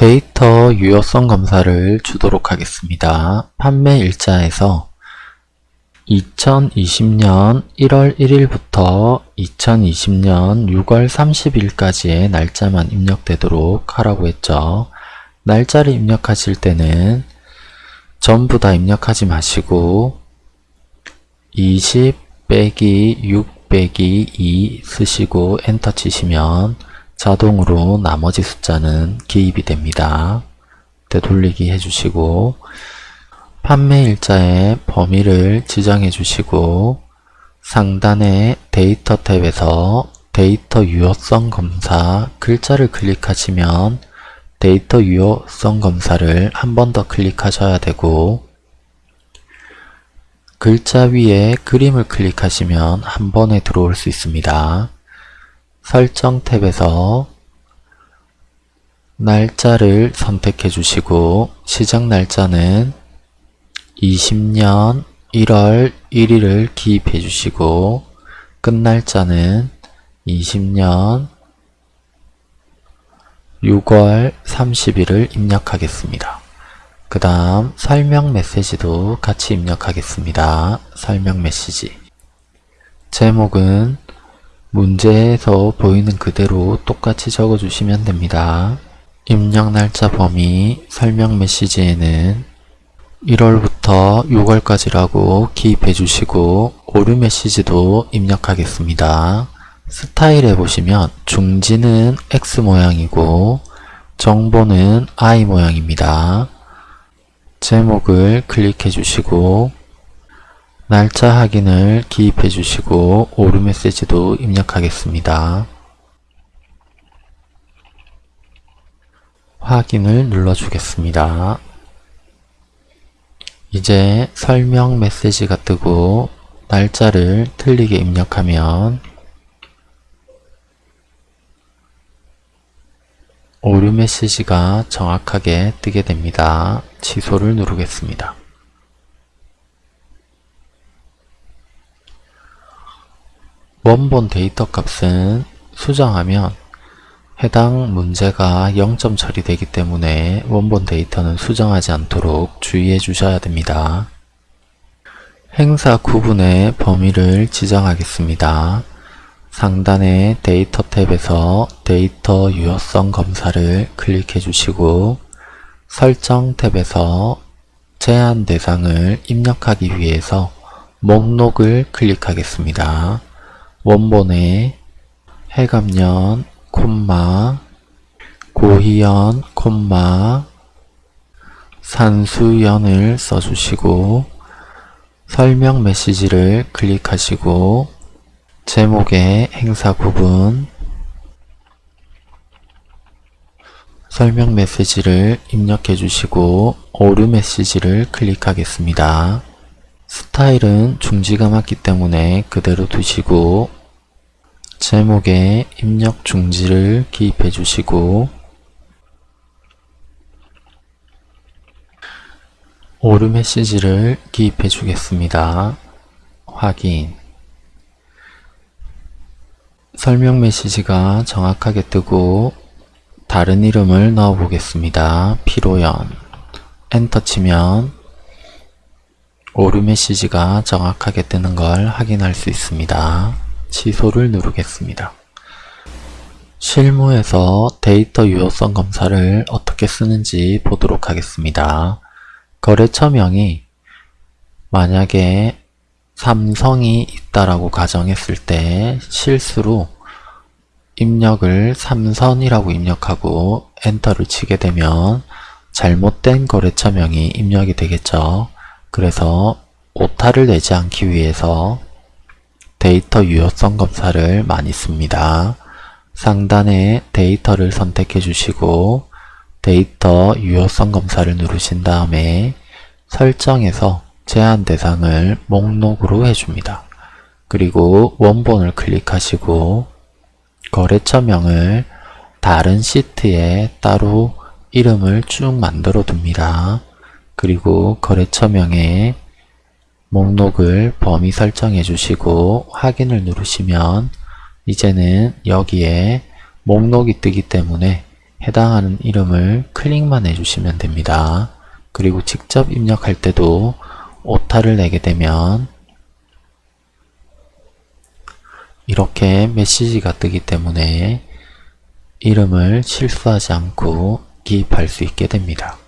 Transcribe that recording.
데이터 유효성 검사를 주도록 하겠습니다. 판매 일자에서 2020년 1월 1일부터 2020년 6월 30일까지의 날짜만 입력되도록 하라고 했죠. 날짜를 입력하실 때는 전부 다 입력하지 마시고 20 빼기 6 빼기 2 쓰시고 엔터 치시면 자동으로 나머지 숫자는 기입이 됩니다. 되돌리기 해주시고 판매 일자의 범위를 지정해 주시고 상단의 데이터 탭에서 데이터 유효성 검사 글자를 클릭하시면 데이터 유효성 검사를 한 번 더 클릭하셔야 되고 글자 위에 그림을 클릭하시면 한 번에 들어올 수 있습니다. 설정 탭에서 날짜를 선택해 주시고 시작 날짜는 20년 1월 1일을 기입해 주시고 끝날짜는 20년 6월 30일을 입력하겠습니다. 그 다음 설명 메시지도 같이 입력하겠습니다. 설명 메시지 제목은 문제에서 보이는 그대로 똑같이 적어주시면 됩니다. 입력 날짜 범위 설명 메시지에는 1월부터 6월까지라고 기입해 주시고 오류 메시지도 입력하겠습니다. 스타일에 보시면 중지는 X 모양이고 정보는 I 모양입니다. 제목을 클릭해 주시고 날짜 확인을 기입해 주시고 오류 메시지도 입력하겠습니다. 확인을 눌러 주겠습니다. 이제 설명 메시지가 뜨고 날짜를 틀리게 입력하면 오류 메시지가 정확하게 뜨게 됩니다. 취소를 누르겠습니다. 원본 데이터 값은 수정하면 해당 문제가 0점 처리되기 때문에 원본 데이터는 수정하지 않도록 주의해 주셔야 됩니다. 행사 구분의 범위를 지정하겠습니다. 상단의 데이터 탭에서 데이터 유효성 검사를 클릭해 주시고 설정 탭에서 제한 대상을 입력하기 위해서 목록을 클릭하겠습니다. 원본에 해감년, 콤마, 고희연, 콤마, 산수연을 써주시고 설명 메시지를 클릭하시고 제목의 행사 구분 설명 메시지를 입력해 주시고 오류 메시지를 클릭하겠습니다. 스타일은 중지가 맞기 때문에 그대로 두시고 제목에 입력 중지를 기입해 주시고 오류 메시지를 기입해 주겠습니다. 확인 설명 메시지가 정확하게 뜨고 다른 이름을 넣어 보겠습니다. 피로연 엔터 치면 오류 메시지가 정확하게 뜨는 걸 확인할 수 있습니다. 취소를 누르겠습니다. 실무에서 데이터 유효성 검사를 어떻게 쓰는지 보도록 하겠습니다. 거래처명이 만약에 삼성이 있다라고 가정했을 때 실수로 입력을 삼선이라고 입력하고 엔터를 치게 되면 잘못된 거래처명이 입력이 되겠죠. 그래서 오타를 내지 않기 위해서 데이터 유효성 검사를 많이 씁니다. 상단에 데이터를 선택해 주시고 데이터 유효성 검사를 누르신 다음에 설정에서 제한 대상을 목록으로 해줍니다. 그리고 원본을 클릭하시고 거래처명을 다른 시트에 따로 이름을 쭉 만들어 둡니다. 그리고 거래처명에 목록을 범위 설정해 주시고 확인을 누르시면 이제는 여기에 목록이 뜨기 때문에 해당하는 이름을 클릭만 해주시면 됩니다. 그리고 직접 입력할 때도 오타를 내게 되면 이렇게 메시지가 뜨기 때문에 이름을 실수하지 않고 기입할 수 있게 됩니다.